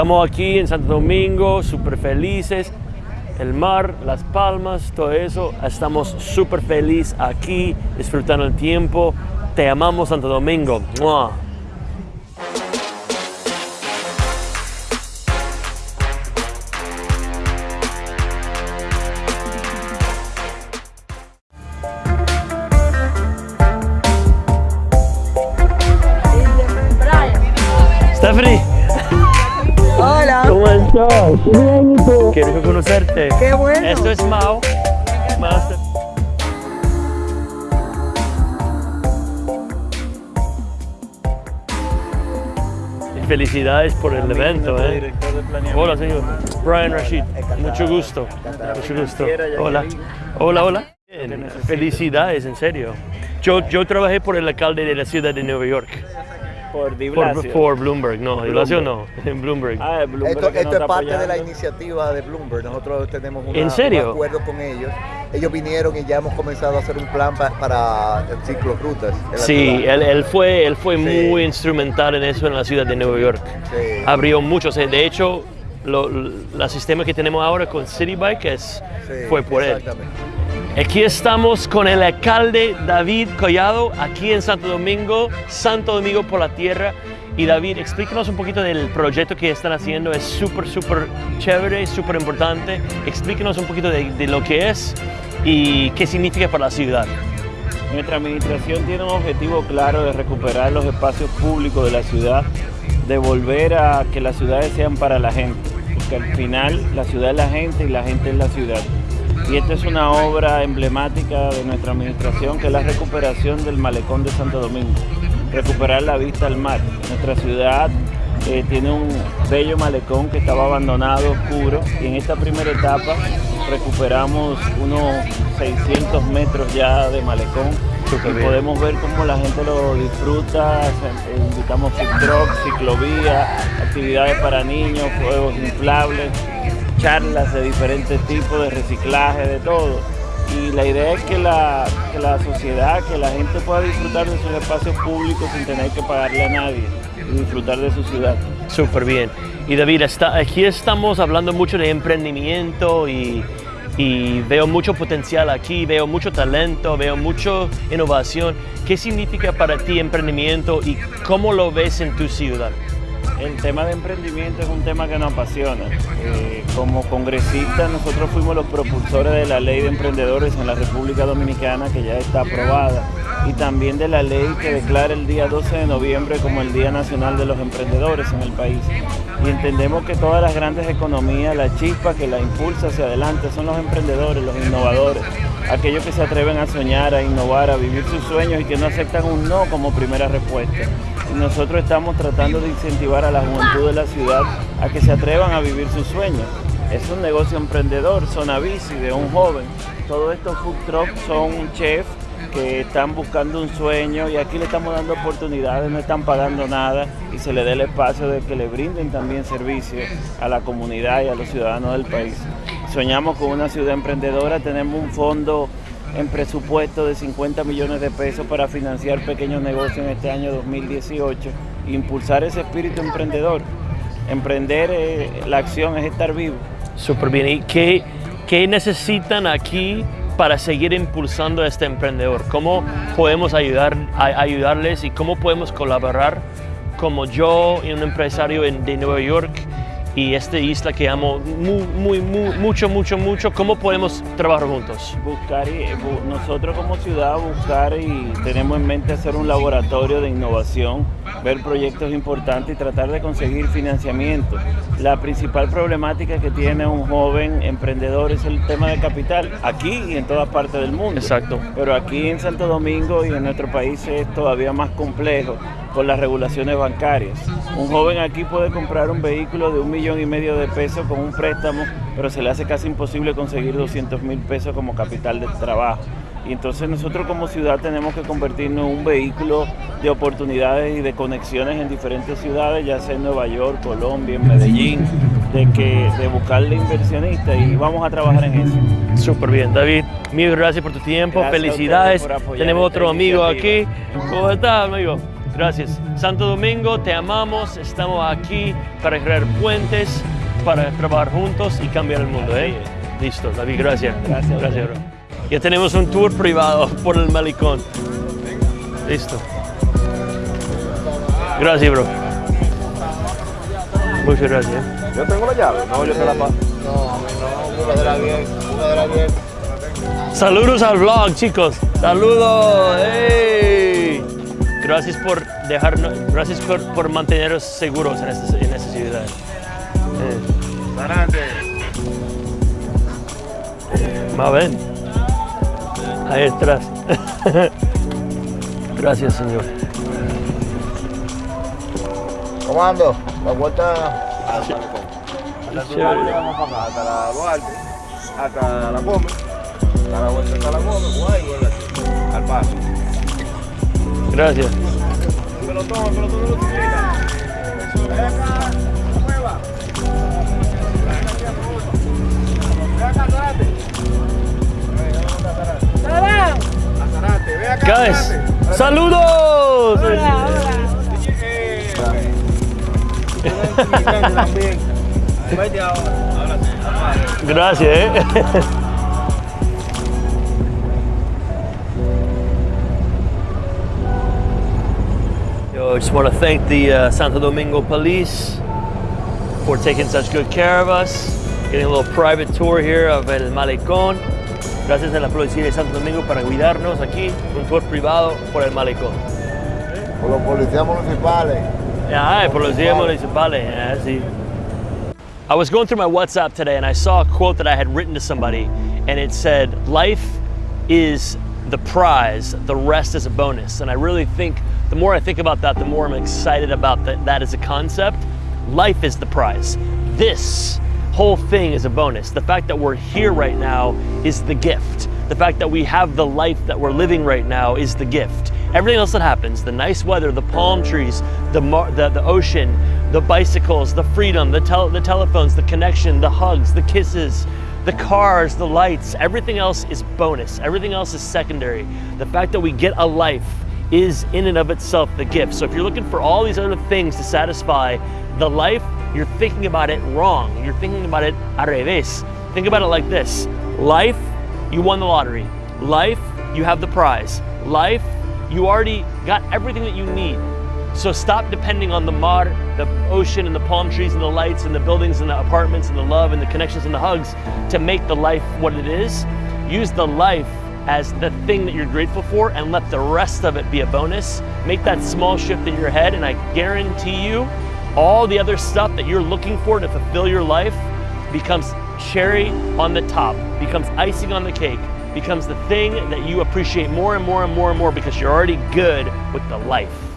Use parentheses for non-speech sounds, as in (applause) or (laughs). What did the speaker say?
Estamos aquí en Santo Domingo, súper felices. El mar, las palmas, todo eso. Estamos súper felices aquí, disfrutando el tiempo. Te amamos Santo Domingo. ¡Mua! Estás? Bien, ¿y tú? Qué rico conocerte. qué bueno. Esto es Mao. Mao Ste- Felicidades por el evento, ¿eh? Hola, señor. Brian Rashid. Mucho gusto. Mucho gusto. Hola. Hola, hola. Bien, Felicidades, en serio. Yo, yo trabajé por el alcalde de la ciudad de Nueva York. Por Di Por, Blasio. por Bloomberg, no, Blasio no, en Bloomberg. Ah, Bloomberg Esto, es parte de la iniciativa de Bloomberg. Nosotros tenemos una- ¿En serio? un acuerdo con ellos. Ellos vinieron y ya hemos comenzado a hacer un plan pa- para el ciclorrutas. en la Sí, él, él fue, él fue Sí. muy instrumental en eso en la ciudad de Nueva York. Sí. Abrió muchos. eh, De hecho, lo, la sistema que tenemos ahora con City Bike es, Sí, fue por él. Aquí estamos con el alcalde David Collado, aquí en Santo Domingo, Santo Domingo por la Tierra. Y David, explícanos un poquito del proyecto que están haciendo. Es súper, súper chévere, súper importante. Explíquenos un poquito de, de lo que es y qué significa para la ciudad. Nuestra administración tiene un objetivo claro de recuperar los espacios públicos de la ciudad, de volver a que las ciudades sean para la gente, porque al final la ciudad es la gente y la gente es la ciudad. Y esta es una obra emblemática de nuestra administración, que es la recuperación del malecón de Santo Domingo, recuperar la vista al mar. Nuestra ciudad eh, tiene un bello malecón que estaba abandonado, oscuro, y en esta primera etapa recuperamos unos 600 metros ya de malecón. Y podemos ver cómo la gente lo disfruta, eh, invitamos food trucks, ciclovía, actividades para niños, juegos inflables, charlas de diferentes tipos de reciclaje, de todo. Y la idea es que la, que la sociedad, que la gente pueda disfrutar de sus espacios públicos sin tener que pagarle a nadie y disfrutar de su ciudad. Súper bien. Y David, aquí estamos hablando mucho de emprendimiento y, y veo mucho potencial aquí, veo mucho talento, veo mucha innovación. ¿Qué significa para ti emprendimiento y cómo lo ves en tu ciudad? El tema de emprendimiento es un tema que nos apasiona. Eh, como congresistas nosotros fuimos los propulsores de la ley de emprendedores en la República Dominicana que ya está aprobada y también de la ley que declara el día 12 de noviembre como el Día Nacional de los Emprendedores en el país. Y entendemos que todas las grandes economías, la chispa que la impulsa hacia adelante son los emprendedores, los innovadores, aquellos que se atreven a soñar, a innovar, a vivir sus sueños y que no aceptan un no como primera respuesta. Nosotros estamos tratando de incentivar a la juventud de la ciudad a que se atrevan a vivir sus sueños. Es un negocio emprendedor, Zona Bici, de un joven. Todos estos food trucks son chefs que están buscando un sueño y aquí le estamos dando oportunidades, no están pagando nada y se le dé el espacio de que le brinden también servicios a la comunidad y a los ciudadanos del país. Soñamos con una ciudad emprendedora, tenemos un fondo en presupuesto de 50 millones de pesos para financiar pequeños negocios en este año 2018 e impulsar ese espíritu emprendedor. Emprender, eh, la acción es estar vivo. Súper bien. ¿Y qué, qué necesitan aquí para seguir impulsando a este emprendedor? ¿Cómo podemos ayudar, a- ayudarles y cómo podemos colaborar como yo y un empresario de Nueva York y esta isla que amo muy, muy, muy, mucho, mucho, mucho? ¿Cómo podemos trabajar juntos? buscar y bu- nosotros como ciudad buscar y tenemos en mente hacer un laboratorio de innovación, ver proyectos importantes y tratar de conseguir financiamiento. La principal problemática que tiene un joven emprendedor es el tema de capital, aquí y en todas partes del mundo. Exacto. Pero aquí en Santo Domingo y en nuestro país es todavía más complejo por las regulaciones bancarias. Un joven aquí puede comprar un vehículo de un millón y medio de pesos con un préstamo, pero se le hace casi imposible conseguir 200 mil pesos como capital de trabajo. Y entonces nosotros como ciudad tenemos que convertirnos en un vehículo de oportunidades y de conexiones en diferentes ciudades, ya sea en Nueva York, Colombia, en Medellín, de, que, de buscarle inversionistas y vamos a trabajar en eso. Súper bien, David. Mil gracias por tu tiempo. Gracias Felicidades. ustedes por apoyar Tenemos otro amigo aquí. ¿Cómo estás, amigo? Gracias. Santo Domingo, te amamos. Estamos aquí para crear puentes, para trabajar juntos y cambiar el mundo. ¿eh? Listo, David, gracias. Gracias. Gracias, bro. Ya tenemos un tour privado por el malecón. Listo. Gracias, bro. Muchas gracias. Yo tengo la llave, no, yo te la paso. No, no, búscatela bien, búscatela bien. Saludos al vlog, chicos. Saludos. ¡Ey! Gracias por dejarnos, gracias por, por mantenernos seguros en esta, en esta ciudad. Eh, Adelante. más ven. Ahí atrás. (laughs) Gracias, Señor. Comando, la vuelta La Duarte vamos para acá, hasta la Duarte, hasta la Gómez, hasta la vuelta hasta la Gómez, acá, Guys, saludos. Ahora sí. Gracias, eh. (laughs) I just want to thank the uh, Santo Domingo Police for taking such good care of us, getting a little private tour here of El Malecón. Gracias a la Policía de Santo Domingo para cuidarnos aquí, un tour privado por el Malecón. por los policías municipales. Ah, policía municipales, yeah, sí. I was going through my WhatsApp today and I saw a quote that I had written to somebody and it said, Life is the prize, the rest is a bonus. And I really think, the more I think about that, the more I'm excited about that, that as a concept. Life is the prize. This whole thing is a bonus. The fact that we're here right now is the gift. The fact that we have the life that we're living right now is the gift. Everything else that happens, the nice weather, the palm trees, the, the, the ocean, the bicycles, the freedom, the, tel- the telephones, the connection, the hugs, the kisses, the cars, the lights, everything else is bonus. Everything else is secondary. The fact that we get a life is in and of itself the gift. So if you're looking for all these other things to satisfy the life, you're thinking about it wrong. You're thinking about it al revés. Think about it like this life, you won the lottery. Life, you have the prize. Life, you already got everything that you need. So stop depending on the mar, the ocean, and the palm trees, and the lights, and the buildings, and the apartments, and the love, and the connections, and the hugs to make the life what it is. Use the life as the thing that you're grateful for, and let the rest of it be a bonus. Make that small shift in your head, and I guarantee you, all the other stuff that you're looking for to fulfill your life becomes cherry on the top, becomes icing on the cake, becomes the thing that you appreciate more and more and more and more because you're already good with the life.